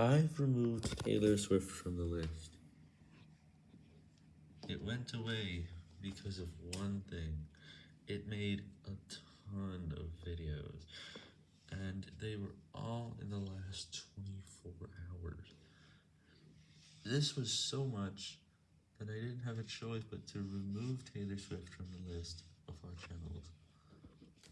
I've removed Taylor Swift from the list. It went away because of one thing. It made a ton of videos, and they were all in the last 24 hours. This was so much that I didn't have a choice but to remove Taylor Swift from the list of our.